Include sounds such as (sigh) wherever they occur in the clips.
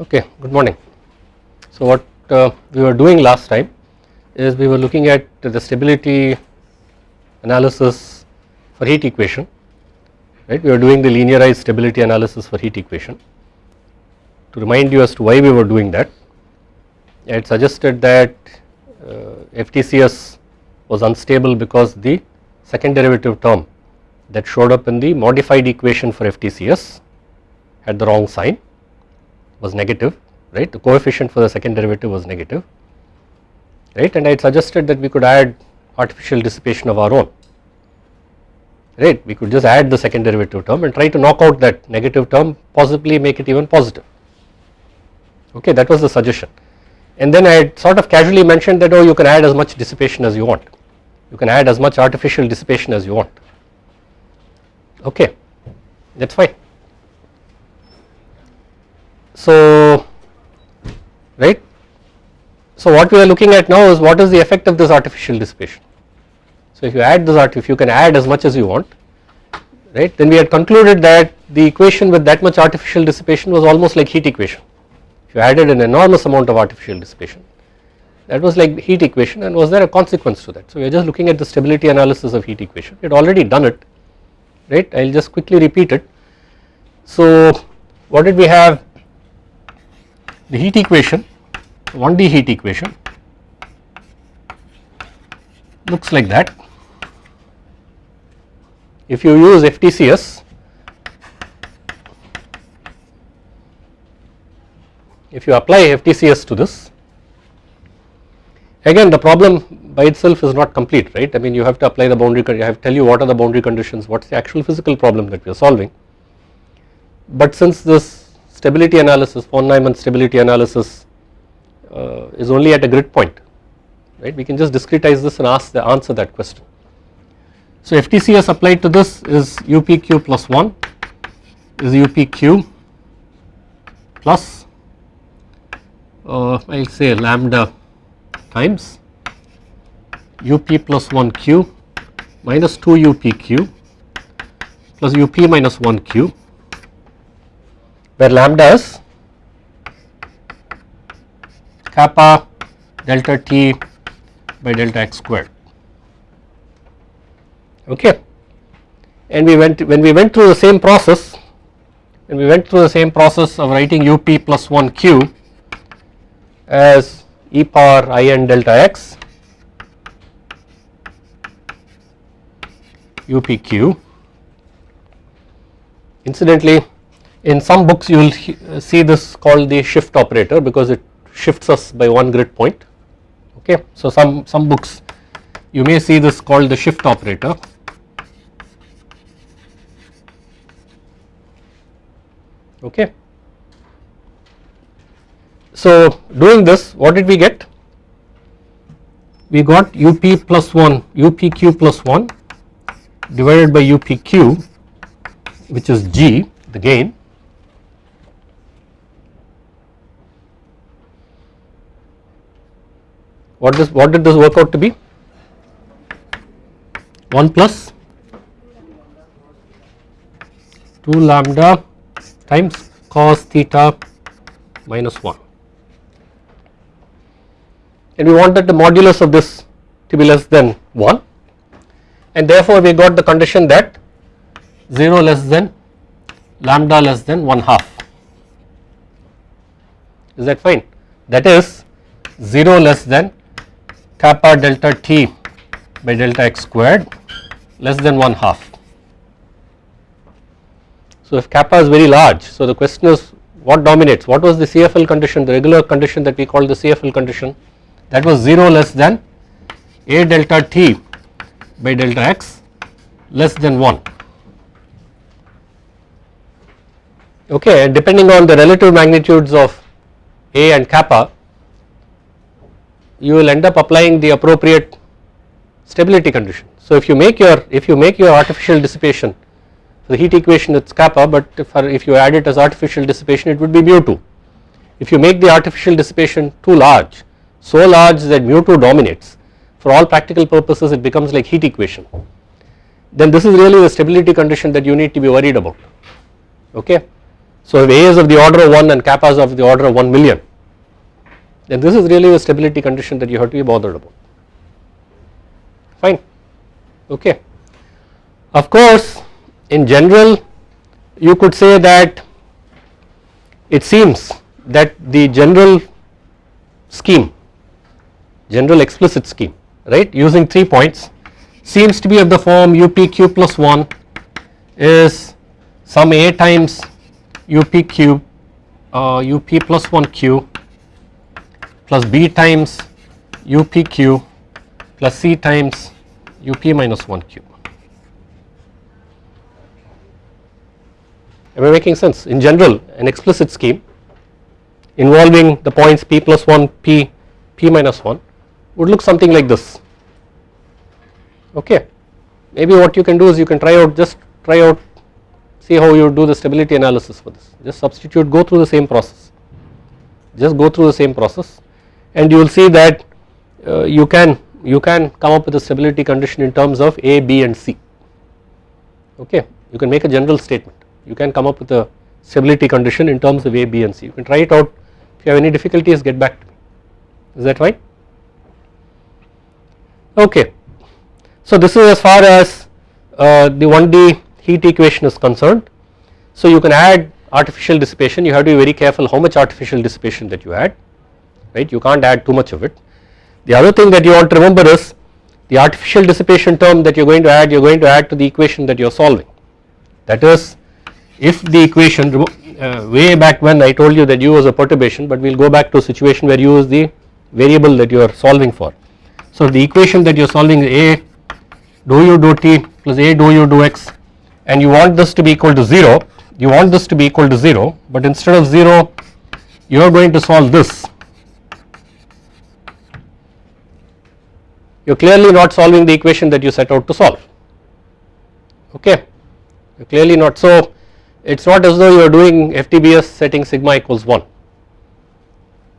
Okay, good morning. So what uh, we were doing last time is we were looking at the stability analysis for heat equation, right. We were doing the linearized stability analysis for heat equation. To remind you as to why we were doing that, I had suggested that uh, FTCS was unstable because the second derivative term that showed up in the modified equation for FTCS had the wrong sign was negative right? The coefficient for the second derivative was negative right? And I had suggested that we could add artificial dissipation of our own right? We could just add the second derivative term and try to knock out that negative term possibly make it even positive. Okay that was the suggestion. And then I had sort of casually mentioned that oh you can add as much dissipation as you want. You can add as much artificial dissipation as you want. Okay that is fine so, right. So, what we are looking at now is what is the effect of this artificial dissipation. So, if you add this art if you can add as much as you want right then we had concluded that the equation with that much artificial dissipation was almost like heat equation. If you added an enormous amount of artificial dissipation that was like heat equation and was there a consequence to that. So, we are just looking at the stability analysis of heat equation we had already done it right I will just quickly repeat it. So, what did we have the heat equation 1D heat equation looks like that. If you use FTCS if you apply FTCS to this again the problem by itself is not complete right I mean you have to apply the boundary I have to tell you what are the boundary conditions what is the actual physical problem that we are solving but since this stability analysis von Neumann stability analysis uh, is only at a grid point right we can just discretize this and ask the answer that question. So FTCS applied to this is UPQ plus 1 is UPQ plus uh, I will say lambda times UP plus 1 Q minus 2 UPQ plus UP minus 1 Q where lambda is kappa delta t by delta x squared. Okay. And we went when we went through the same process and we went through the same process of writing up plus 1 q as e power i n delta x upq incidentally in some books you will uh, see this called the shift operator because it shifts us by one grid point okay. So some, some books you may see this called the shift operator okay. So doing this what did we get? We got UP plus 1 UPQ plus 1 divided by UPQ which is G the gain what this what did this work out to be? 1 plus 2 lambda times cos theta minus 1 and we wanted the modulus of this to be less than 1 and therefore we got the condition that 0 less than lambda less than 1 half. Is that fine? That is 0 less than kappa delta t by delta x squared less than 1 half. So if kappa is very large, so the question is what dominates, what was the CFL condition, the regular condition that we call the CFL condition? That was 0 less than a delta t by delta x less than 1 okay and depending on the relative magnitudes of a and kappa you will end up applying the appropriate stability condition. So if you make your if you make your artificial dissipation for the heat equation it's kappa but if, if you add it as artificial dissipation it would be mu 2. If you make the artificial dissipation too large so large that mu 2 dominates for all practical purposes it becomes like heat equation then this is really the stability condition that you need to be worried about okay. So if A is of the order of 1 and kappa is of the order of 1 million then this is really the stability condition that you have to be bothered about fine okay. Of course in general you could say that it seems that the general scheme general explicit scheme right using 3 points seems to be of the form upq plus 1 is some a times up cube uh, up plus 1 q plus b times up q plus c times up minus 1 q. Am I making sense? In general an explicit scheme involving the points p plus 1 p p minus 1 would look something like this okay. Maybe what you can do is you can try out just try out see how you do the stability analysis for this just substitute go through the same process just go through the same process and you will see that uh, you can you can come up with a stability condition in terms of A, B and C. Okay? You can make a general statement. You can come up with a stability condition in terms of A, B and C. You can try it out. If you have any difficulties get back to me. Is that right okay. So this is as far as uh, the 1D heat equation is concerned. So you can add artificial dissipation. You have to be very careful how much artificial dissipation that you add right you can't add too much of it the other thing that you want to remember is the artificial dissipation term that you are going to add you are going to add to the equation that you are solving. That is if the equation uh, way back when I told you that u was a perturbation but we will go back to a situation where u is the variable that you are solving for. So the equation that you are solving is a dou u dou t plus a dou u dou x and you want this to be equal to 0 you want this to be equal to 0 but instead of 0 you are going to solve this you are clearly not solving the equation that you set out to solve. Okay? You are clearly not. So it is not as though you are doing FTBS setting sigma equals 1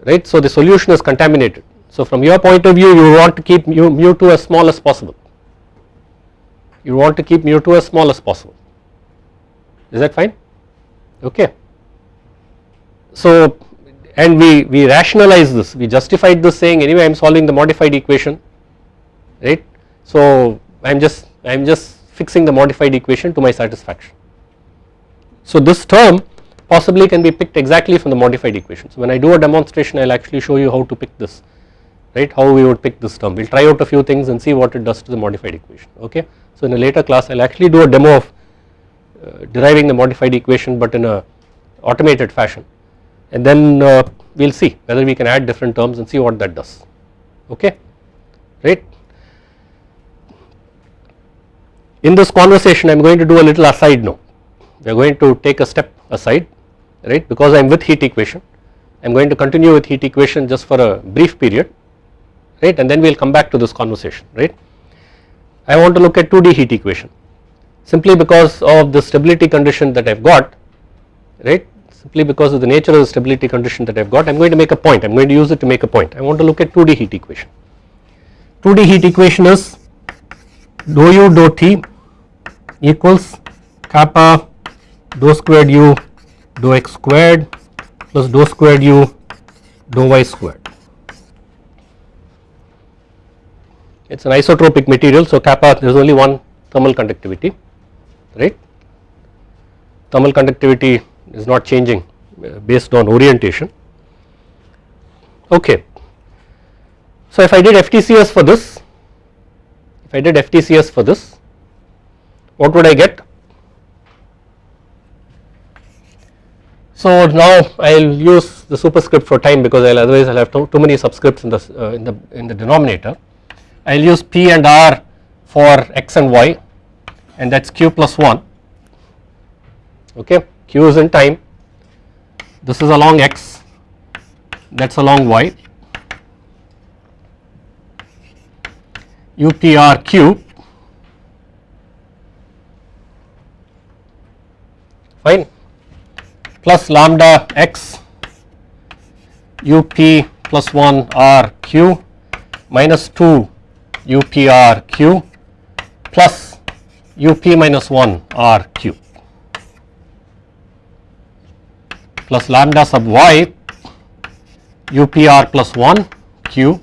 right? So the solution is contaminated. So from your point of view you want to keep mu, mu 2 as small as possible. You want to keep mu 2 as small as possible. Is that fine? Okay. So and we we rationalize this. We justified this saying anyway I am solving the modified equation right. So I am just I am just fixing the modified equation to my satisfaction. So this term possibly can be picked exactly from the modified equation. So when I do a demonstration I will actually show you how to pick this right how we would pick this term we will try out a few things and see what it does to the modified equation okay. So in a later class I will actually do a demo of uh, deriving the modified equation but in a automated fashion and then uh, we will see whether we can add different terms and see what that does okay right. In this conversation I am going to do a little aside now. We are going to take a step aside right? Because I am with heat equation. I am going to continue with heat equation just for a brief period right? And then we will come back to this conversation right. I want to look at 2D heat equation. Simply because of the stability condition that I have got right? Simply because of the nature of the stability condition that I have got I am going to make a point. I am going to use it to make a point. I want to look at 2D heat equation. 2D heat equation is dou u dou t equals kappa dou squared u dou x squared plus dou squared u dou y squared. It is an isotropic material so kappa there is only one thermal conductivity right. Thermal conductivity is not changing uh, based on orientation okay. So if I did FTCS for this if I did FTCS for this. What would I get? So now I will use the superscript for time because I'll otherwise I'll have too, too many subscripts in the uh, in the in the denominator. I'll use P and R for x and y and that's q plus 1 okay q is in time. This is along x. That's along y UPR cube fine plus lambda x UP plus 1 R Q minus 2 UPR Q plus UP minus 1 R Q. plus lambda sub y plus 1 q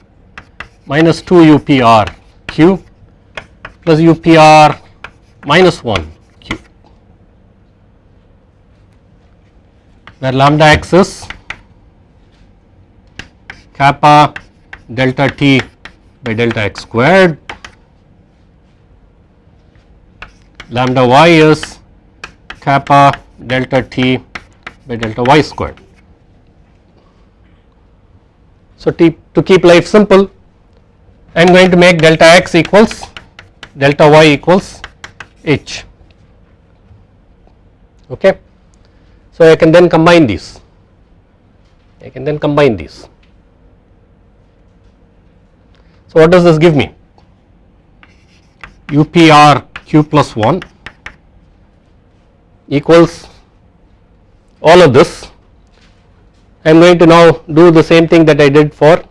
minus 2 upr q plus upr minus 1 q where lambda x is kappa delta t by delta x squared lambda y is kappa delta t by delta y squared. So, to keep life simple I am going to make delta x equals delta y equals h okay. So, I can then combine these I can then combine these. So, what does this give me UPR q plus 1 equals all of this I am going to now do the same thing that I did for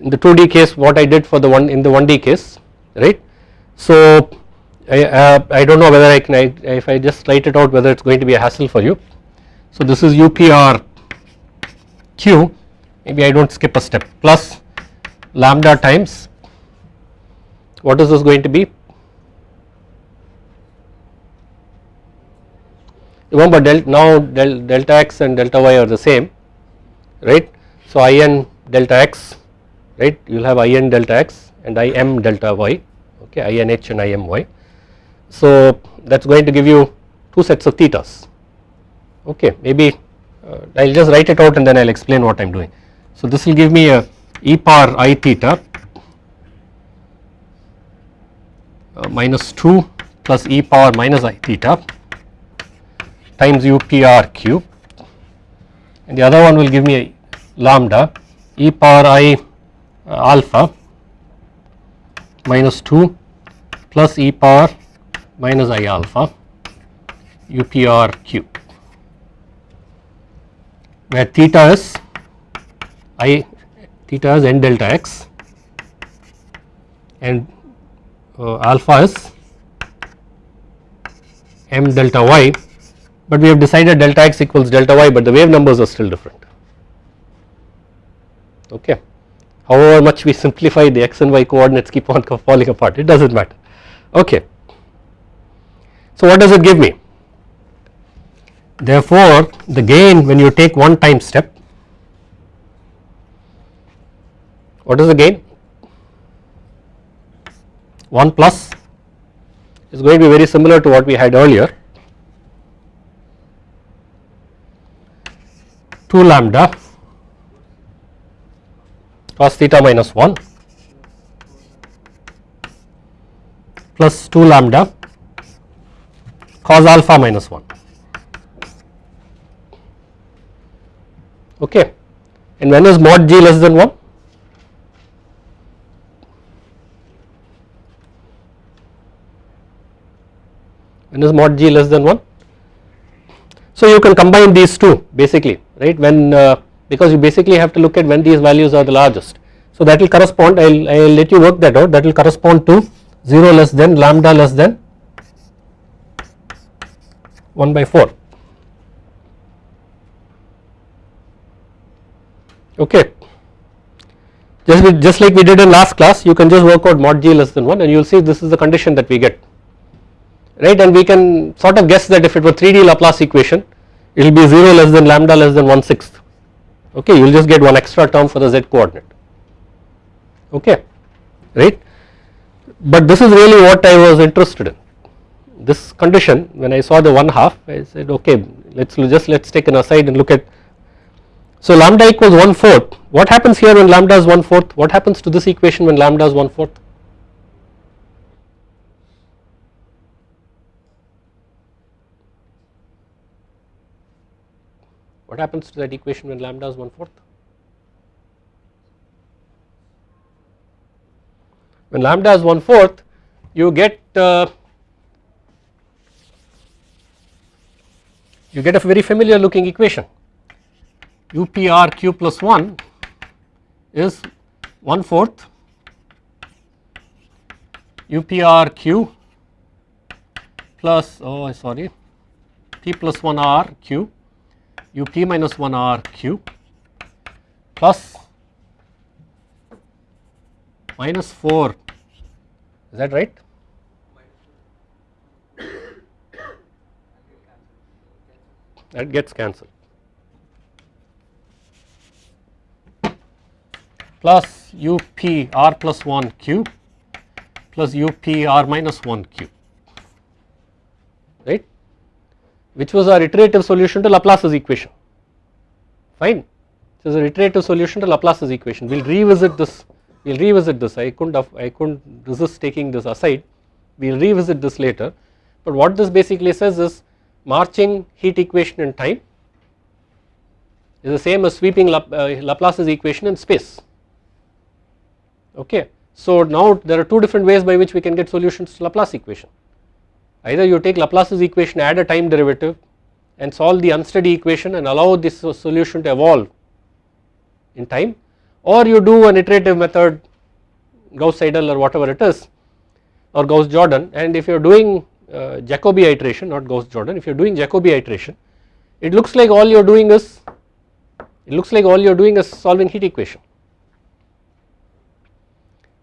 in the 2D case what I did for the one in the 1D case right. So I, uh, I do not know whether I can I, if I just write it out whether it is going to be a hassle for you. So this is UPR Q maybe I do not skip a step plus lambda times what is this going to be remember del now del delta x and delta y are the same right. So in delta x right you will have in delta x and im delta y okay inh and imy. So that is going to give you two sets of thetas okay maybe uh, I will just write it out and then I will explain what I am doing. So this will give me a e power i theta uh, minus 2 plus e power minus i theta times upr cube and the other one will give me a lambda e power i alpha minus 2 plus e power minus i alpha upr cube where theta is i theta is n delta x and uh, alpha is m delta y but we have decided delta x equals delta y but the wave numbers are still different. Okay however much we simplify the x and y coordinates keep on (laughs) falling apart it does not matter. Okay. So what does it give me? Therefore the gain when you take one time step what is the gain? 1 plus is going to be very similar to what we had earlier. 2 lambda cos theta minus 1 plus 2 lambda cos alpha minus 1 okay. And when is mod g less than 1 when is mod g less than 1 so you can combine these two basically right? When uh, because you basically have to look at when these values are the largest. So that will correspond I will let you work that out. That will correspond to 0 less than lambda less than 1 by 4 okay. Just just like we did in last class you can just work out mod g less than 1 and you will see this is the condition that we get. Right? And we can sort of guess that if it were 3D Laplace equation it will be 0 less than lambda less than 1 sixth okay you will just get one extra term for the z coordinate. Okay right? But this is really what I was interested in. This condition when I saw the 1 half I said okay let us just let us take an aside and look at so lambda equals 1 fourth. What happens here when lambda is 1 fourth? What happens to this equation when lambda is 1 fourth What happens to that equation when lambda is 1 fourth? When lambda is 1 fourth you get uh, you get a very familiar looking equation UPR q plus 1 is 1 fourth UPR q plus oh sorry T plus 1 R q up minus 1 r cube plus minus 4 is that right? That gets cancelled. plus u p r plus plus 1 cube plus u p r minus minus 1 cube right which was our iterative solution to Laplace's equation. Fine. This is an iterative solution to Laplace's equation. We will revisit this we will revisit this. I couldn't have, I couldn't resist taking this aside. We will revisit this later. But what this basically says is marching heat equation in time is the same as sweeping uh, Laplace's equation in space. Okay. So now there are two different ways by which we can get solutions to Laplace equation either you take Laplace's equation add a time derivative and solve the unsteady equation and allow this solution to evolve in time or you do an iterative method Gauss-Seidel or whatever it is or Gauss-Jordan and if you are doing uh, Jacobi iteration not Gauss-Jordan if you are doing Jacobi iteration it looks like all you are doing is it looks like all you are doing is solving heat equation.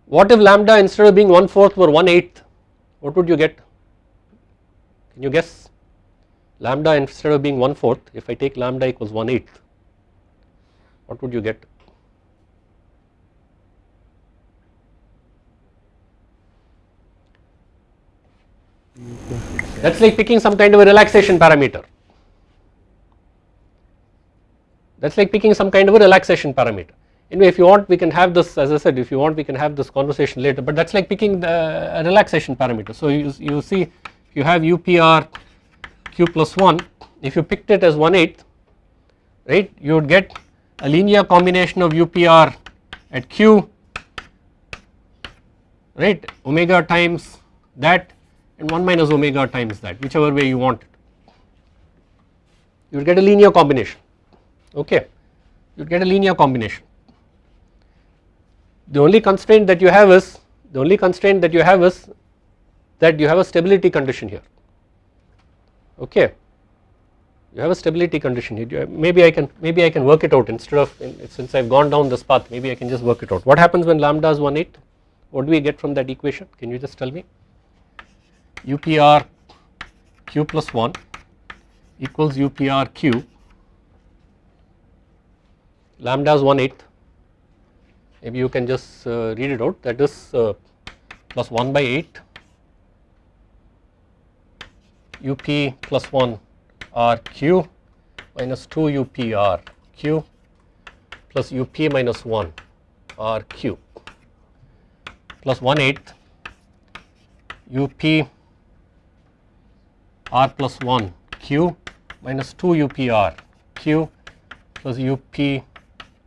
What if lambda instead of being 1 fourth were 1 eighth? What would you get can you guess? Lambda instead of being 1 fourth if I take lambda equals 1 eighth what would you get? That is like picking some kind of a relaxation parameter. That is like picking some kind of a relaxation parameter. Anyway if you want we can have this as I said if you want we can have this conversation later but that is like picking the relaxation parameter. So you, you see you have UPR q plus 1 if you picked it as 1 8 right you would get a linear combination of UPR at q right omega times that and 1 minus omega times that whichever way you want it. You will get a linear combination okay you will get a linear combination. The only constraint that you have is the only constraint that you have is that you have a stability condition here. Okay? You have a stability condition here. Maybe I can maybe I can work it out instead of since I have gone down this path maybe I can just work it out. What happens when lambda is 1 8 what do we get from that equation? Can you just tell me? UPR q plus 1 equals UPR q. Lambda is 1 8 maybe you can just uh, read it out. That is uh, plus 1 by 8 UP plus 1 R q minus 2 up r q plus UP minus 1 R q plus 1 8 UP r plus 1 q minus 2 up r q plus up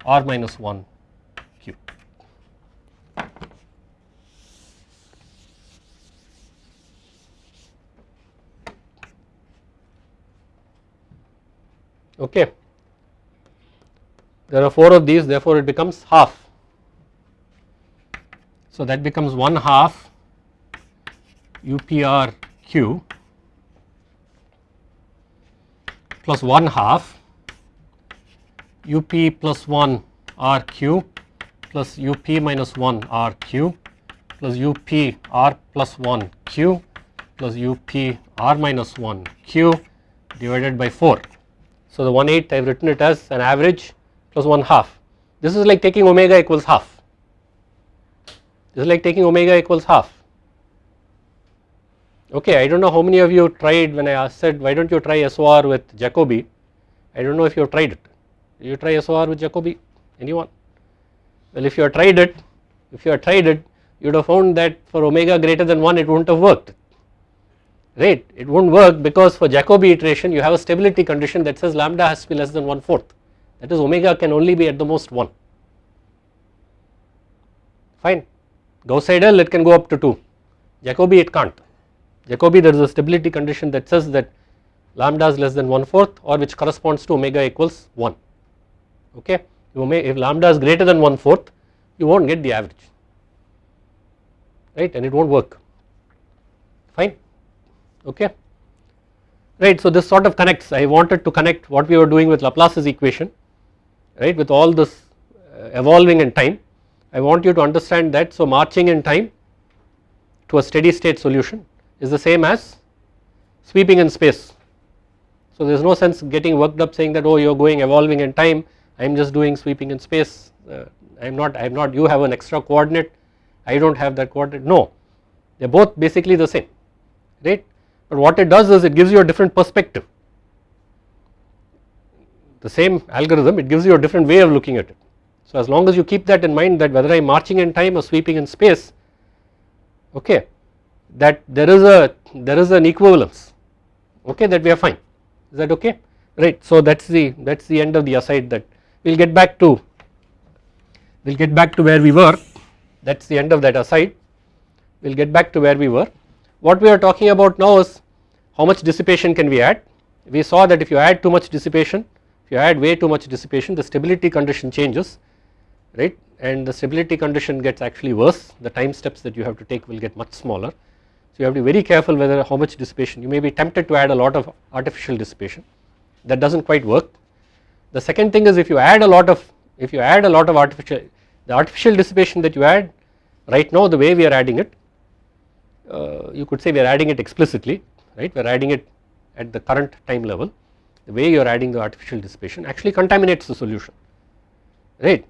r 1 q. Okay. There are 4 of these therefore it becomes half. So that becomes 1 half UPRQ plus 1 half up plus 1 RQ plus up minus 1 RQ plus up r plus 1 q plus up r minus 1 q divided by 4. So the 1 8 I have written it as an average plus 1 half. This is like taking omega equals half. This is like taking omega equals half. Okay, I do not know how many of you tried when I said why do not you try SOR with Jacobi, I do not know if you have tried it. Did you try SOR with Jacobi? Anyone? Well, if you have tried it, if you have tried it, you would have found that for omega greater than 1 it would not have worked, right. It would not work because for Jacobi iteration you have a stability condition that says lambda has to be less than 1 fourth that is omega can only be at the most 1, fine. Gauss-Seidel it can go up to 2, Jacobi it can't. Jacobi there is a stability condition that says that lambda is less than 1 fourth or which corresponds to omega equals 1 okay. If lambda is greater than 1 fourth you will not get the average right and it will not work okay. right. So this sort of connects. I wanted to connect what we were doing with Laplace's equation right with all this uh, evolving in time. I want you to understand that so marching in time to a steady state solution is the same as sweeping in space. So there is no sense getting worked up saying that oh you are going evolving in time. I am just doing sweeping in space. Uh, I am not I am not you have an extra coordinate. I do not have that coordinate. No. They are both basically the same right but what it does is it gives you a different perspective. The same algorithm it gives you a different way of looking at it. So as long as you keep that in mind that whether I am marching in time or sweeping in space okay that there is a there is an equivalence okay that we are fine. Is that okay? Right. So that is the that is the end of the aside that we will get back to we will get back to where we were. That is the end of that aside. We will get back to where we were what we are talking about now is how much dissipation can we add we saw that if you add too much dissipation if you add way too much dissipation the stability condition changes right and the stability condition gets actually worse the time steps that you have to take will get much smaller. So you have to be very careful whether how much dissipation you may be tempted to add a lot of artificial dissipation that does not quite work. The second thing is if you add a lot of if you add a lot of artificial the artificial dissipation that you add right now the way we are adding it uh, you could say we are adding it explicitly right? We are adding it at the current time level. The way you are adding the artificial dissipation actually contaminates the solution right.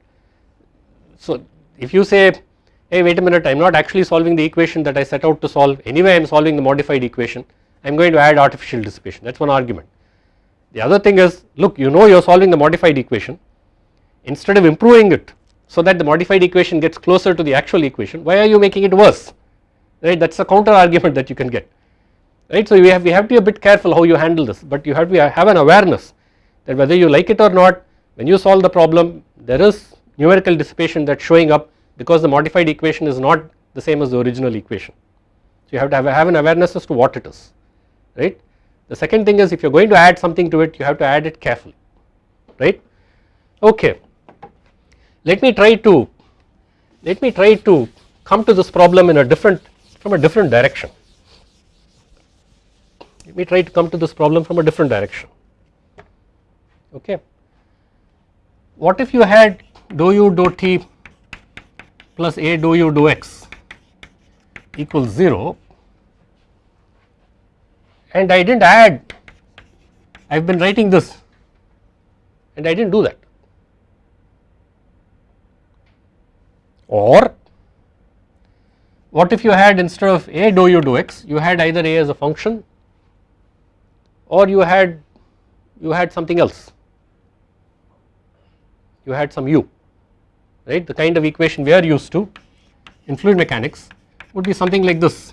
So if you say hey wait a minute I am not actually solving the equation that I set out to solve. Anyway I am solving the modified equation. I am going to add artificial dissipation. That is one argument. The other thing is look you know you are solving the modified equation. Instead of improving it so that the modified equation gets closer to the actual equation why are you making it worse right that is a counter argument that you can get right. So we have we have to be a bit careful how you handle this but you have to have an awareness that whether you like it or not when you solve the problem there is numerical dissipation that is showing up because the modified equation is not the same as the original equation. So you have to have, have an awareness as to what it is right. The second thing is if you are going to add something to it you have to add it carefully right okay. Let me try to let me try to come to this problem in a different from a different direction. Let me try to come to this problem from a different direction okay. What if you had dou u dou t plus a dou u dou x equals 0 and I did not add I have been writing this and I did not do that or what if you had instead of a dou u dou x you had either a as a function or you had you had something else? You had some u right? The kind of equation we are used to in fluid mechanics would be something like this.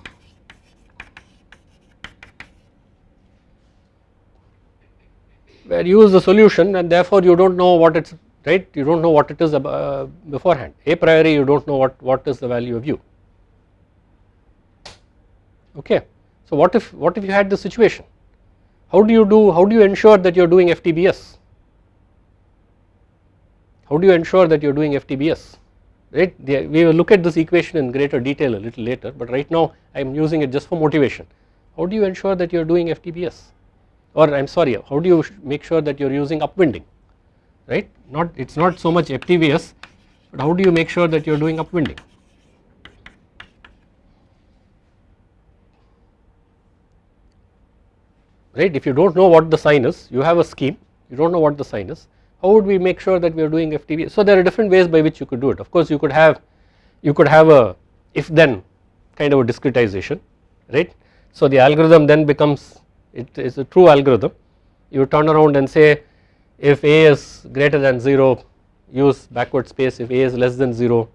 Where u is the solution and therefore you do not know what it is right? You do not know what it is beforehand. A priori you do not know what, what is the value of u okay. So what if what if you had this situation? How do you do how do you ensure that you are doing FTBS how do you ensure that you are doing FTBS right? We will look at this equation in greater detail a little later but right now I am using it just for motivation. How do you ensure that you are doing FTBS or I am sorry how do you make sure that you are using upwinding? Right? Not it is not so much FTBS but how do you make sure that you are doing upwinding right? If you do not know what the sign is you have a scheme. You do not know what the sign is. How would we make sure that we are doing FTB so there are different ways by which you could do it. Of course you could have you could have a if then kind of a discretization right? So the algorithm then becomes it is a true algorithm. You turn around and say if a is greater than 0 use backward space. If a is less than 0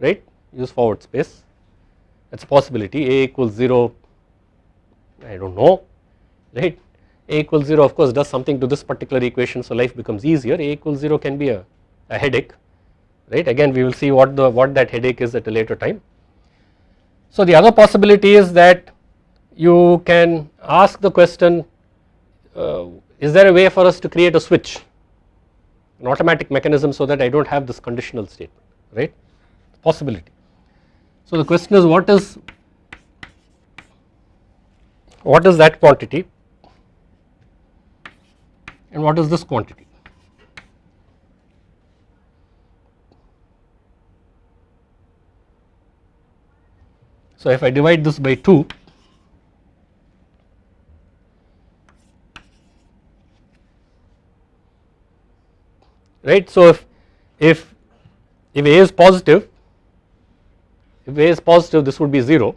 right? Use forward space. That is a possibility. A equals 0 I do not know right? A equals 0 of course does something to this particular equation so life becomes easier. A equals 0 can be a, a headache right? Again we will see what the what that headache is at a later time. So the other possibility is that you can ask the question uh, is there a way for us to create a switch an automatic mechanism so that I do not have this conditional statement right? Possibility. So the question is what is what is that quantity and what is this quantity. So if I divide this by 2 right. So if if if A is positive if A is positive this would be 0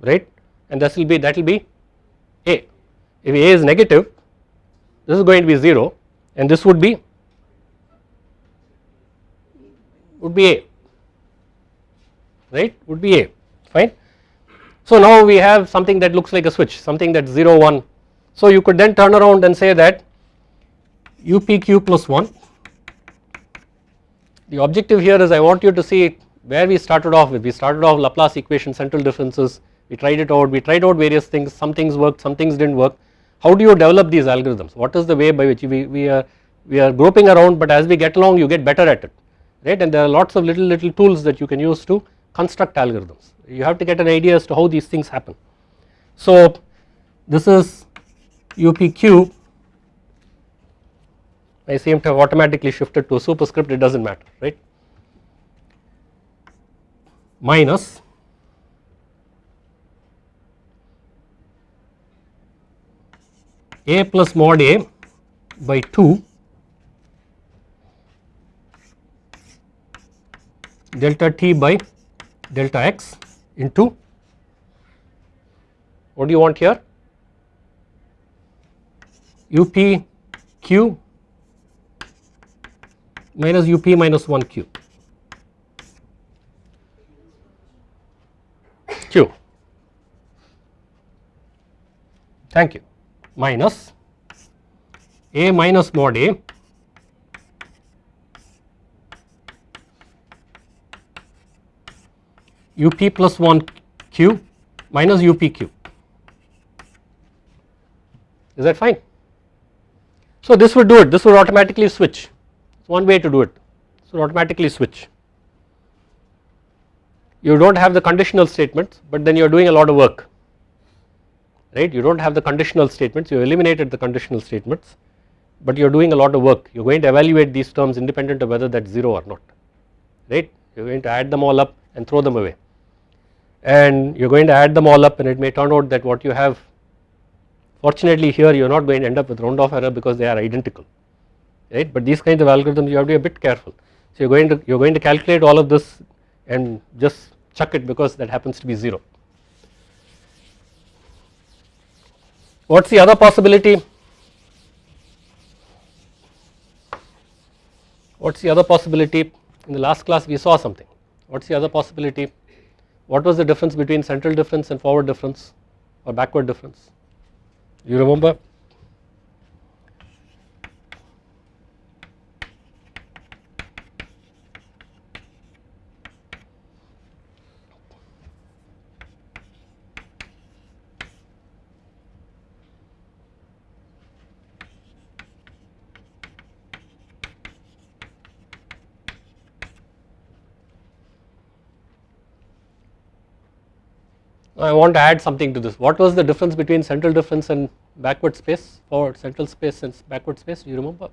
right and this will be that will be A. If A is negative this is going to be 0 and this would be would be A right? Would be A fine. So now we have something that looks like a switch something that 0 1 so you could then turn around and say that UPQ plus 1 the objective here is I want you to see where we started off with. We started off Laplace equation central differences. We tried it out. We tried out various things. Some things worked some things did not work how do you develop these algorithms? What is the way by which we, we are we are groping around but as we get along you get better at it right? And there are lots of little little tools that you can use to construct algorithms. You have to get an idea as to how these things happen. So this is UPQ I seem to have automatically shifted to a superscript. It does not matter right? Minus a plus mod a by 2 delta t by delta x into. What do you want here? Up q minus up minus 1 q. Q. Thank you minus a minus mod a. Up plus 1 q minus up q. Is that fine. So this would do it. This would automatically switch. One way to do it. So automatically switch. You do not have the conditional statements but then you are doing a lot of work right? You do not have the conditional statements. You eliminated the conditional statements but you are doing a lot of work. You are going to evaluate these terms independent of whether that is 0 or not right? You are going to add them all up and throw them away. And you are going to add them all up and it may turn out that what you have fortunately here you are not going to end up with round off error because they are identical right? But these kinds of algorithms you have to be a bit careful. So you are going to you are going to calculate all of this and just chuck it because that happens to be 0 what is the other possibility? What is the other possibility? In the last class we saw something. What is the other possibility? What was the difference between central difference and forward difference or backward difference? You remember I want to add something to this. What was the difference between central difference and backward space or central space and backward space? Do you remember?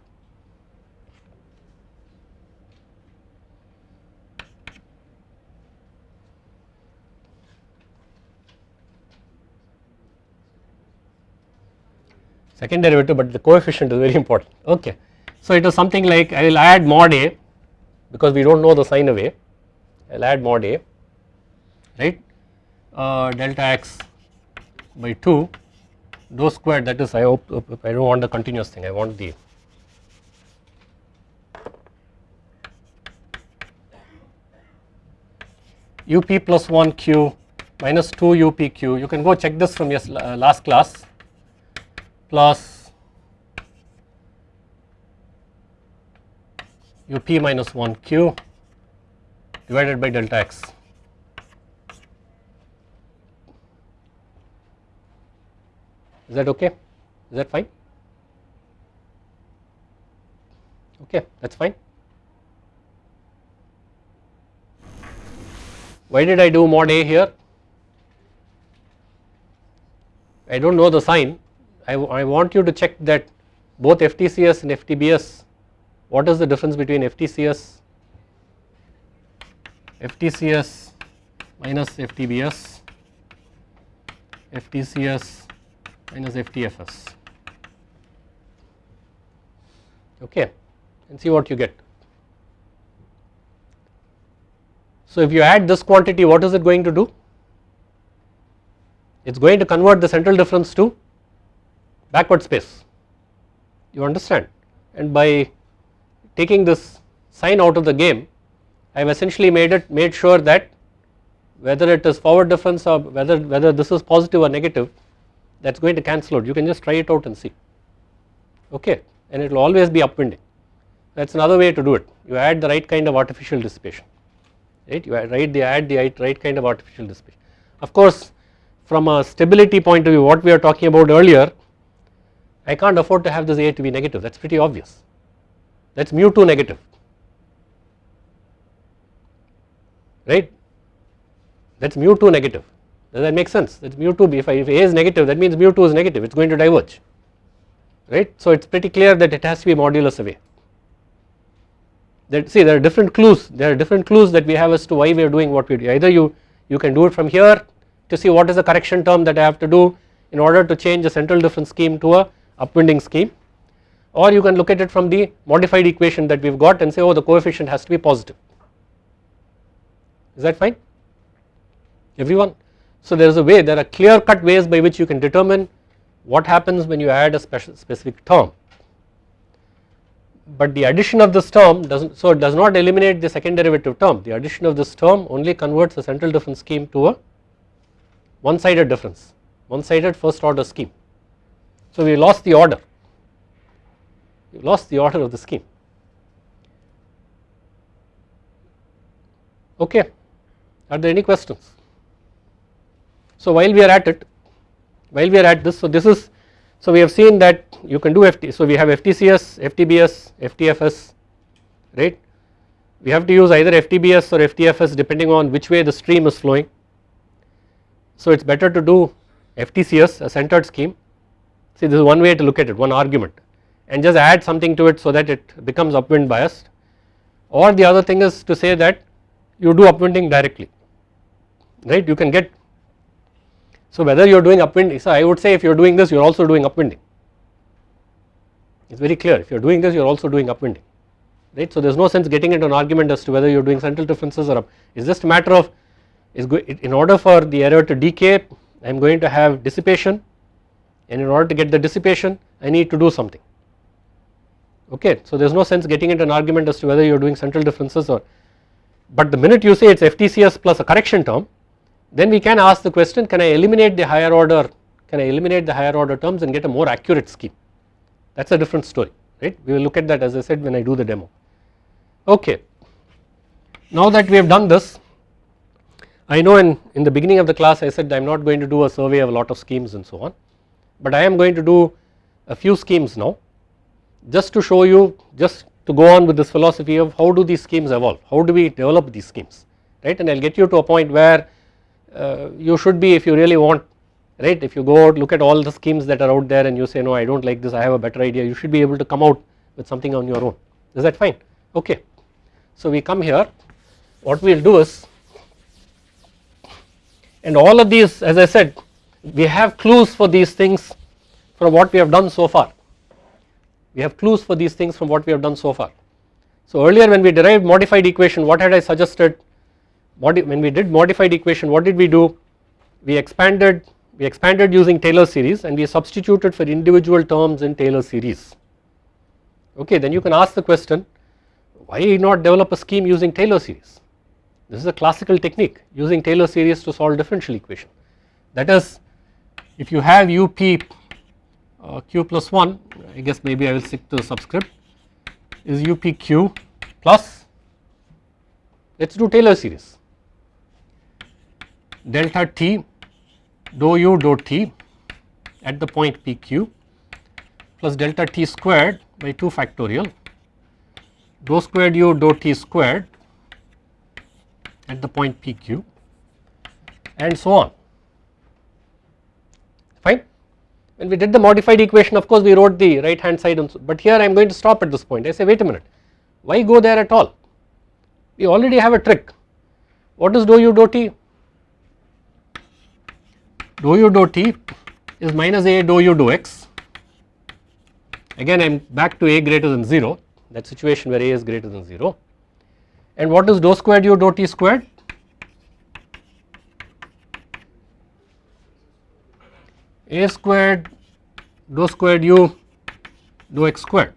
Second derivative, but the coefficient is very important. Okay. So it is something like I will add mod a because we do not know the sign of a. I will add mod a, right uh, delta x by 2 dou squared that is I hope I do not want the continuous thing I want the up plus 1 q minus 2 up q. You can go check this from your uh, last class. Plus up minus 1 q divided by delta x is that okay? Is that fine? Okay that is fine. Why did I do mod a here? I do not know the sign. I, I want you to check that both FTCS and FTBS what is the difference between FTCS FTCS minus FTBS FTCS minus FTFS okay and see what you get. So if you add this quantity what is it going to do? It is going to convert the central difference to backward space you understand and by taking this sign out of the game I have essentially made it made sure that whether it is forward difference or whether whether this is positive or negative that is going to cancel out. You can just try it out and see. Okay? And it will always be upwinding. That is another way to do it. You add the right kind of artificial dissipation. Right? You add, right, the, add the right, right kind of artificial dissipation. Of course from a stability point of view what we are talking about earlier I can't afford to have this A to be negative. That is pretty obvious. That is mu 2 negative. Right? That is mu 2 negative does that make sense? That is mu 2 if, I, if A is negative that means mu 2 is negative. It is going to diverge right. So it is pretty clear that it has to be modulus away. That see there are different clues. There are different clues that we have as to why we are doing what we do. Either you you can do it from here to see what is the correction term that I have to do in order to change a central difference scheme to a upwinding scheme. Or you can look at it from the modified equation that we have got and say oh the coefficient has to be positive. Is that fine? Everyone. So there is a way there are clear cut ways by which you can determine what happens when you add a special specific term but the addition of this term does not so it does not eliminate the second derivative term the addition of this term only converts the central difference scheme to a one sided difference one sided first order scheme. So we lost the order we lost the order of the scheme okay are there any questions. So while we are at it while we are at this so this is so we have seen that you can do FT so we have FTCS, FTBS, FTFS right? We have to use either FTBS or FTFS depending on which way the stream is flowing. So it is better to do FTCS a centered scheme. See this is one way to look at it one argument and just add something to it so that it becomes upwind biased. Or the other thing is to say that you do upwinding directly right? You can get so whether you are doing upwinding so I would say if you are doing this you are also doing upwinding. It is very clear. If you are doing this you are also doing upwinding. Right? So there is no sense getting into an argument as to whether you are doing central differences or up. It is just a matter of is in order for the error to decay I am going to have dissipation. And in order to get the dissipation I need to do something. Okay. So there is no sense getting into an argument as to whether you are doing central differences or but the minute you say it is FTCS plus a correction term then we can ask the question can I eliminate the higher order can I eliminate the higher order terms and get a more accurate scheme? That is a different story right? We will look at that as I said when I do the demo. Okay. Now that we have done this I know in, in the beginning of the class I said I am not going to do a survey of a lot of schemes and so on but I am going to do a few schemes now just to show you just to go on with this philosophy of how do these schemes evolve? How do we develop these schemes? Right? And I will get you to a point where uh, you should be if you really want right? If you go out look at all the schemes that are out there and you say no I do not like this. I have a better idea. You should be able to come out with something on your own. Is that fine? Okay. So we come here. What we will do is and all of these as I said we have clues for these things from what we have done so far. We have clues for these things from what we have done so far. So earlier when we derived modified equation what had I suggested when we did modified equation what did we do? We expanded we expanded using Taylor series and we substituted for individual terms in Taylor series. Okay then you can ask the question why not develop a scheme using Taylor series? This is a classical technique using Taylor series to solve differential equation. That is if you have up uh, q plus 1 I guess maybe I will stick to the subscript is upq plus let us do Taylor series delta t dou u dou t at the point pq plus delta t squared by 2 factorial dou squared u dou t squared at the point pq and so on. Fine? When we did the modified equation of course we wrote the right hand side but here I am going to stop at this point. I say wait a minute. Why go there at all? We already have a trick. What is dou u dou t dou u dou t is minus a dou u dou x. Again I am back to a greater than 0 that situation where a is greater than 0 and what is dou squared u dou t squared? A squared dou squared u dou x squared.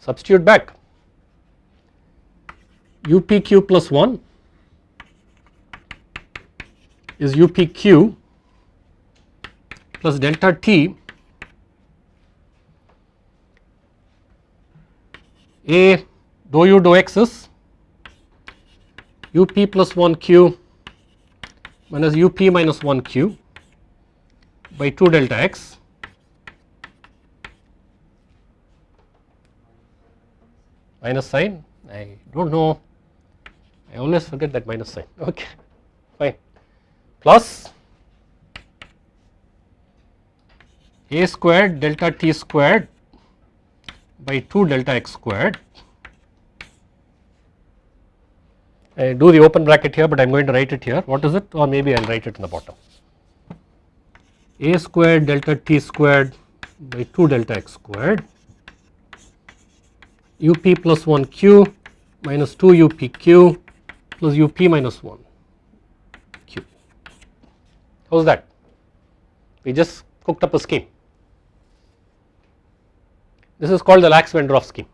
Substitute back. Upq plus 1 is upq plus delta t a dou u dou x is up plus 1 q minus up minus 1 q by 2 delta x. Minus sign? I do not know. I always forget that minus sign. Okay plus a squared delta t squared by 2 delta x squared. I do the open bracket here but I am going to write it here what is it or maybe I will write it in the bottom a squared delta t squared by 2 delta x squared up plus 1 q minus 2 up q plus up minus 1 q. How is that? We just cooked up a scheme. This is called the Lax-Wendroff scheme.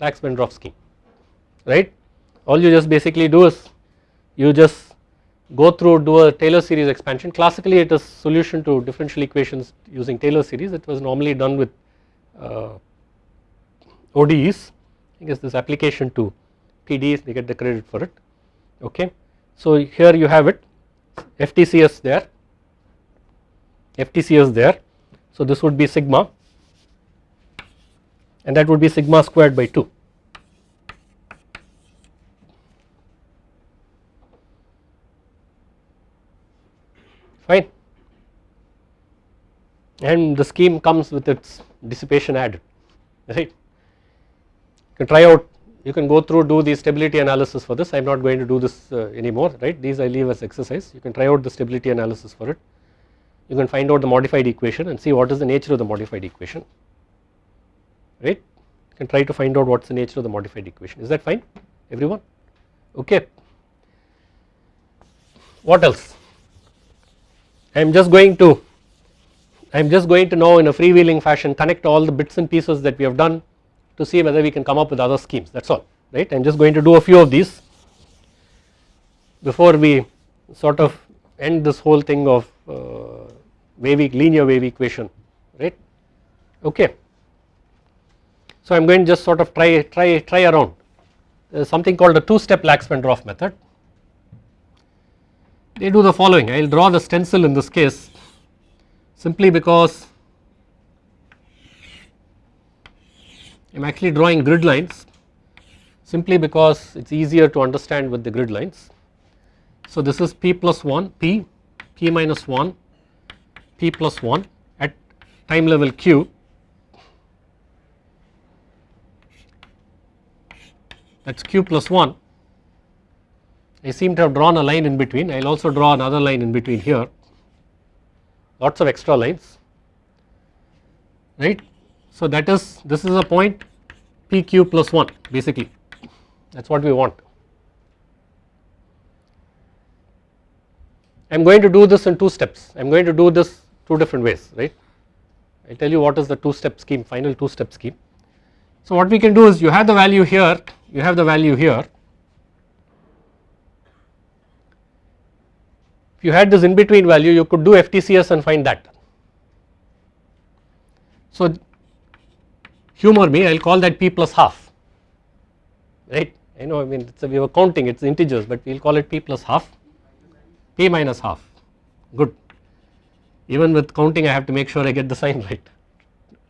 Lax-Wendroff scheme, right. All you just basically do is you just go through do a Taylor series expansion. Classically it is solution to differential equations using Taylor series. It was normally done with uh, ODEs. I guess this application to PDEs they get the credit for it. Okay. So here you have it FTCS there, FTCS there. So this would be sigma and that would be sigma squared by 2. Fine and the scheme comes with its dissipation added right. Can try out you can go through do the stability analysis for this. I am not going to do this uh, anymore right? These I leave as exercise. You can try out the stability analysis for it. You can find out the modified equation and see what is the nature of the modified equation right? You can try to find out what is the nature of the modified equation. Is that fine everyone? Okay. What else? I am just going to I am just going to now in a freewheeling fashion connect all the bits and pieces that we have done to see whether we can come up with other schemes. That is all right? I am just going to do a few of these before we sort of end this whole thing of uh, wave linear wave equation right? Okay. So I am going to just sort of try try try around. There is something called a two step Lax-Wendroff method. They do the following. I will draw the stencil in this case simply because am actually drawing grid lines simply because it is easier to understand with the grid lines. So this is p plus 1 p, p minus 1, p plus 1 at time level q that is q plus 1. I seem to have drawn a line in between, I will also draw another line in between here, lots of extra lines, right. So that is this is a point PQ plus 1 basically that is what we want. I am going to do this in two steps I am going to do this two different ways right I will tell you what is the two step scheme final two step scheme. So what we can do is you have the value here you have the value here if you had this in between value you could do FTCS and find that. So humor me I will call that p plus half. Right? I know I mean a, we were counting it is integers but we will call it p plus half. P minus half. Good. Even with counting I have to make sure I get the sign (laughs) right.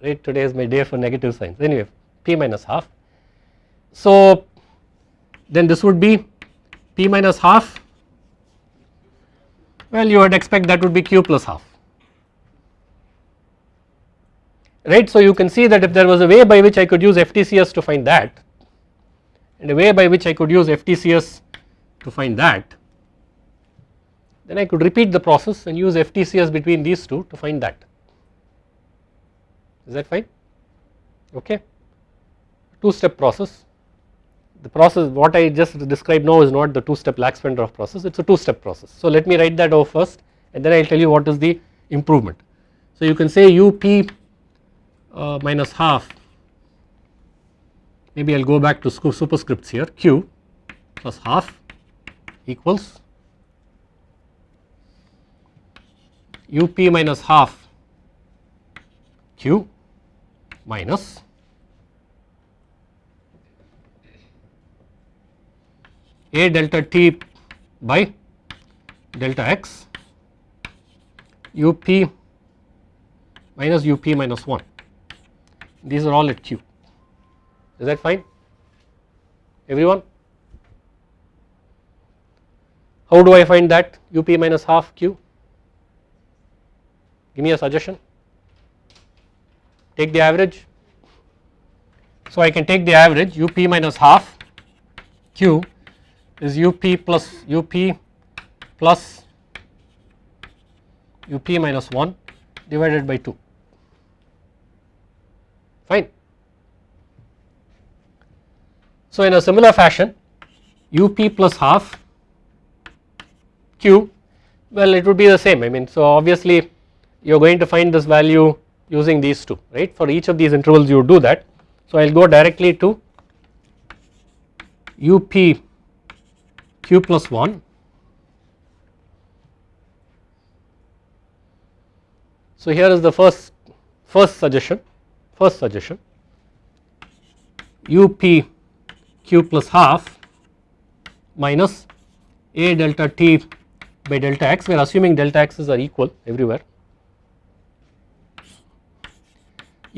Right? Today is my day for negative signs. Anyway p minus half. So then this would be p minus half. Well you would expect that would be q plus half right. So you can see that if there was a way by which I could use FTCS to find that and a way by which I could use FTCS to find that then I could repeat the process and use FTCS between these two to find that is that fine okay two step process the process what I just described now is not the two step Lax-Wendroff process it is a two step process. So let me write that over first and then I will tell you what is the improvement. So you can say up uh, minus half. Maybe I will go back to superscripts here. Q plus half equals up minus half q minus a delta t by delta x up minus up minus 1 these are all at q. Is that fine? Everyone? How do I find that? Up minus half q. Give me a suggestion. Take the average. So I can take the average. Up minus half q is up plus up plus up minus 1 divided by 2 fine. So in a similar fashion up plus half q well it would be the same I mean so obviously you are going to find this value using these two right for each of these intervals you do that. So I will go directly to up q plus 1 so here is the first first suggestion first suggestion up q plus half minus a delta t by delta x. We are assuming delta x's are equal everywhere.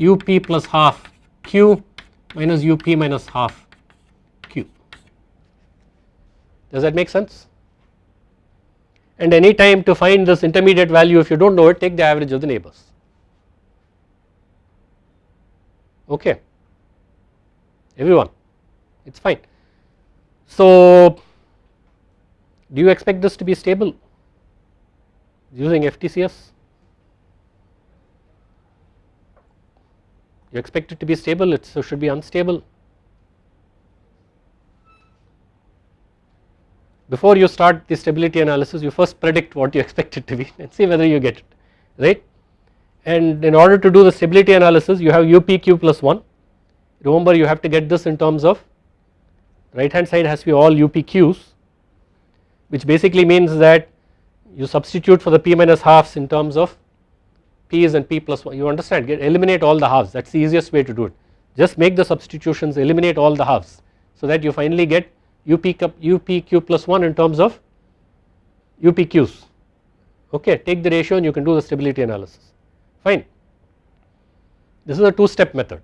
Up plus half q minus up minus half q. Does that make sense? And any time to find this intermediate value if you do not know it take the average of the neighbors okay. Everyone it is fine. So do you expect this to be stable using FTCS you expect it to be stable it should be unstable. Before you start the stability analysis you first predict what you (laughs) expect it to be and see whether you get it right and in order to do the stability analysis you have UPQ plus 1 remember you have to get this in terms of right hand side has to be all UPQs which basically means that you substitute for the P minus halves in terms of P's and P plus 1 you understand? Get eliminate all the halves. That is the easiest way to do it. Just make the substitutions eliminate all the halves so that you finally get UP, UPQ plus 1 in terms of UPQs okay take the ratio and you can do the stability analysis fine. This is a two step method.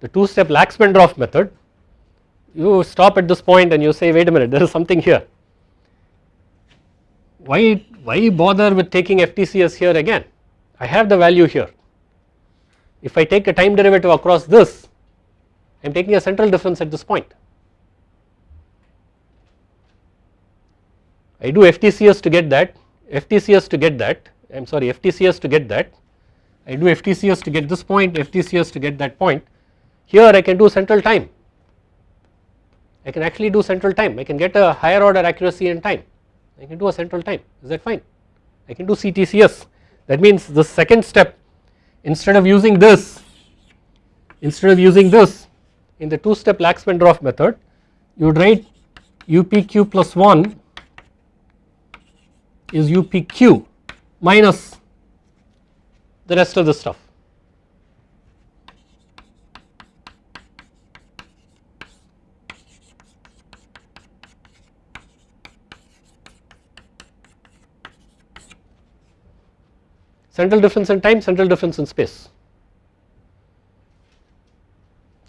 The two step Lax-Wendroff method you stop at this point and you say wait a minute there is something here. Why, why bother with taking FTCS here again I have the value here. If I take a time derivative across this I am taking a central difference at this point. I do FTCS to get that, FTCS to get that, I am sorry FTCS to get that I do FTCS to get this point, FTCS to get that point. Here I can do central time. I can actually do central time. I can get a higher order accuracy in time. I can do a central time. Is that fine? I can do CTCS. That means the second step, instead of using this, instead of using this in the two step Lax-Wendroff method, you would write UPQ plus 1 is UPQ minus the rest of the stuff. Central difference in time, central difference in space.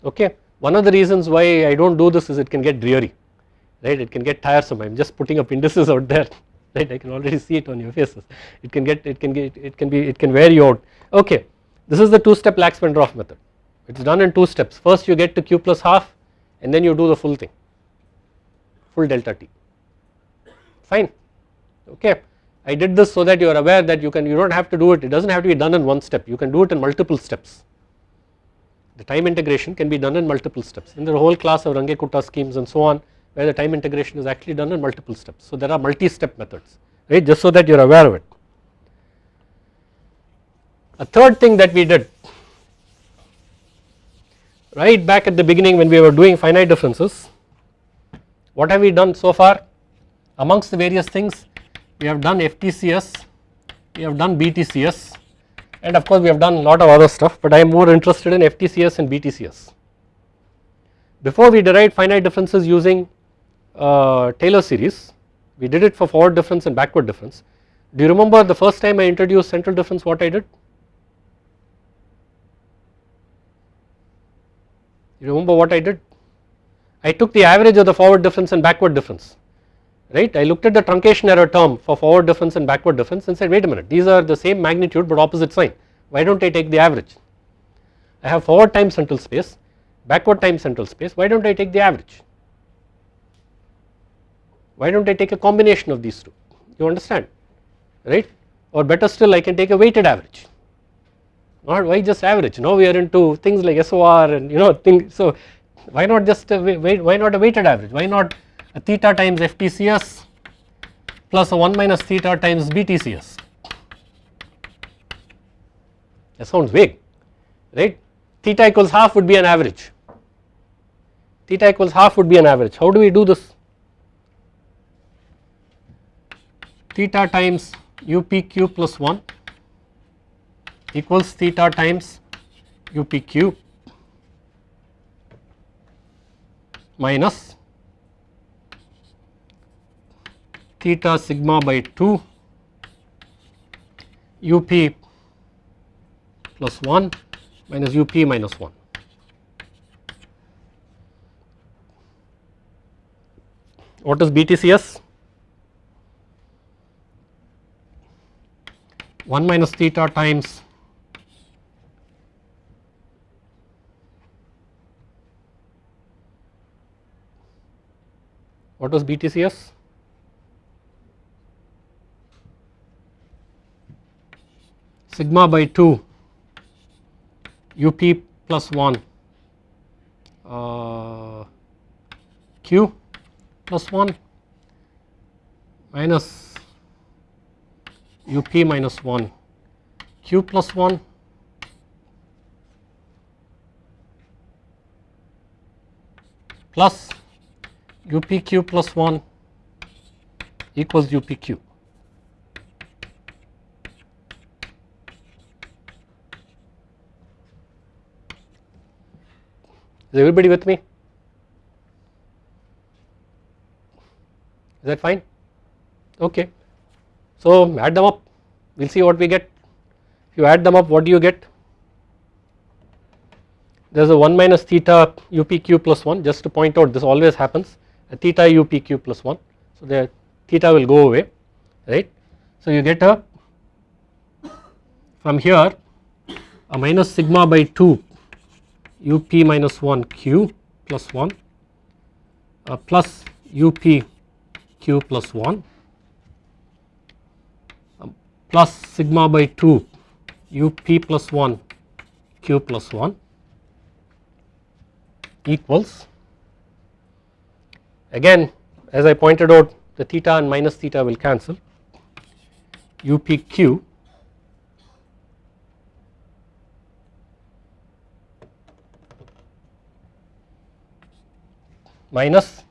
Okay. One of the reasons why I do not do this is it can get dreary right it can get tiresome I am just putting up indices (laughs) out there (laughs) right I can already see it on your faces. It can get it can get it can be it can wear you out. Okay this is the two step Lax-Wendroff method. It is done in two steps. First you get to q plus half and then you do the full thing. Full delta t. Fine. Okay. I did this so that you are aware that you can you do not have to do it. It does not have to be done in one step. You can do it in multiple steps. The time integration can be done in multiple steps. In the whole class of Runge-Kutta schemes and so on where the time integration is actually done in multiple steps. So there are multi-step methods right just so that you are aware of it. A third thing that we did right back at the beginning when we were doing finite differences what have we done so far amongst the various things we have done FTCS, we have done BTCS and of course we have done a lot of other stuff but I am more interested in FTCS and BTCS. Before we derived finite differences using uh, Taylor series we did it for forward difference and backward difference. Do you remember the first time I introduced central difference what I did? You remember what I did? I took the average of the forward difference and backward difference right. I looked at the truncation error term for forward difference and backward difference and said wait a minute these are the same magnitude but opposite sign why do not I take the average. I have forward time central space backward time central space why do not I take the average why do not I take a combination of these two? You understand? Right? Or better still I can take a weighted average. Not why just average. Now we are into things like SOR and you know things so why not just a, why not a weighted average? Why not a theta times FTCS plus a 1 minus theta times BTCS that sounds vague right? Theta equals half would be an average. Theta equals half would be an average. How do we do this theta times UPQ plus 1 equals theta times UPQ minus theta sigma by 2 up plus 1 minus up minus 1. What is BTCS? 1 minus theta times what was BTCS? sigma by 2 up plus 1 uh, q plus 1 minus up minus 1 q plus 1 plus upq plus 1 equals upq. Is everybody with me? Is that fine? Okay. So add them up, we will see what we get. If you add them up, what do you get? There is a 1 minus theta upq plus 1 just to point out this always happens a theta upq plus 1. So the theta will go away right. So you get a from here a minus sigma by 2 up minus 1 q plus 1 uh, plus up q plus 1 um, plus sigma by 2 up plus 1 q plus 1 equals again as I pointed out the theta and minus theta will cancel upq minus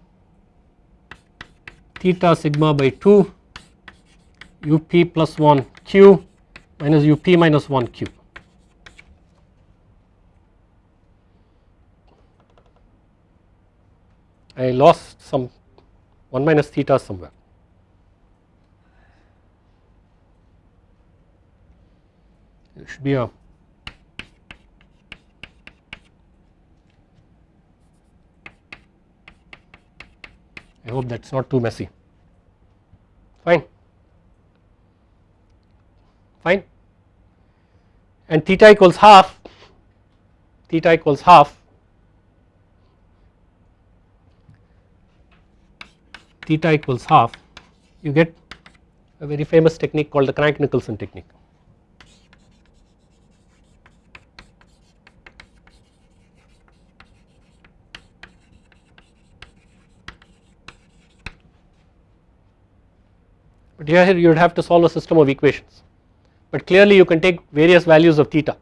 theta sigma by 2 up plus 1 q minus up minus 1 q. I lost some 1 minus theta somewhere. It should be a I hope that is not too messy. Fine fine. And theta equals half theta equals half theta equals half. You get a very famous technique called the Crank-Nicolson technique. But here you would have to solve a system of equations but clearly you can take various values of theta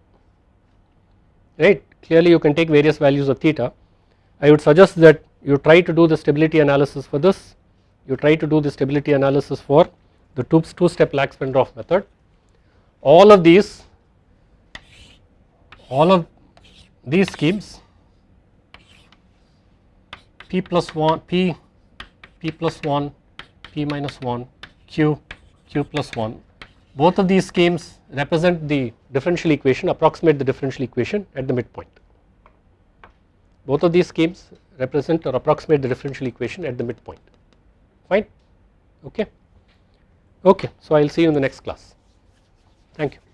right clearly you can take various values of theta. I would suggest that you try to do the stability analysis for this you try to do the stability analysis for the two, two step Lax-Wendroff method. All of these, all of these schemes p plus 1, p, p plus 1, p minus 1, q, q plus 1 both of these schemes represent the differential equation approximate the differential equation at the midpoint. Both of these schemes represent or approximate the differential equation at the midpoint fine okay okay so I will see you in the next class thank you.